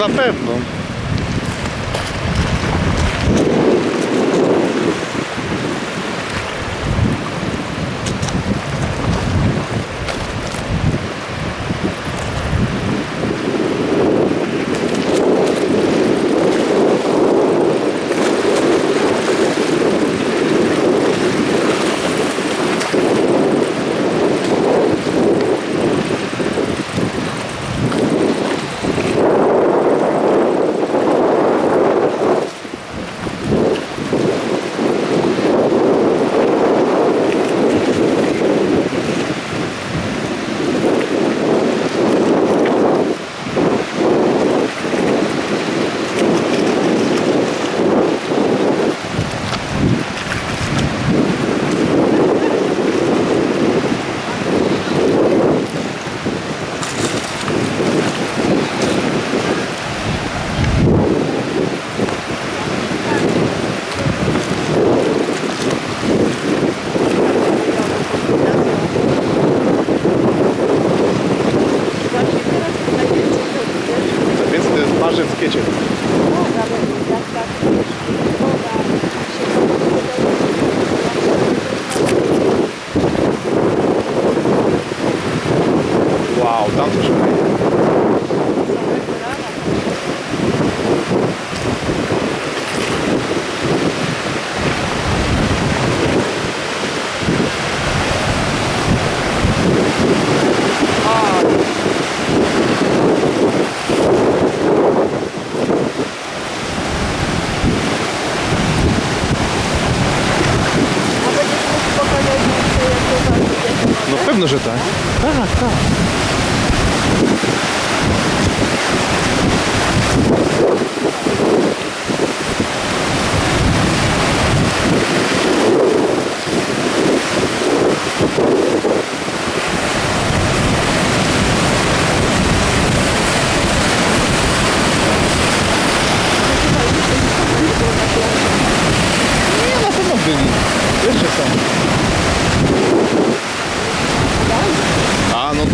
na pewno. Wow, tam coś No pewno, że tak. Tak, tak. you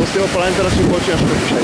z tyłu polany teraz mi było ciężko dzisiaj.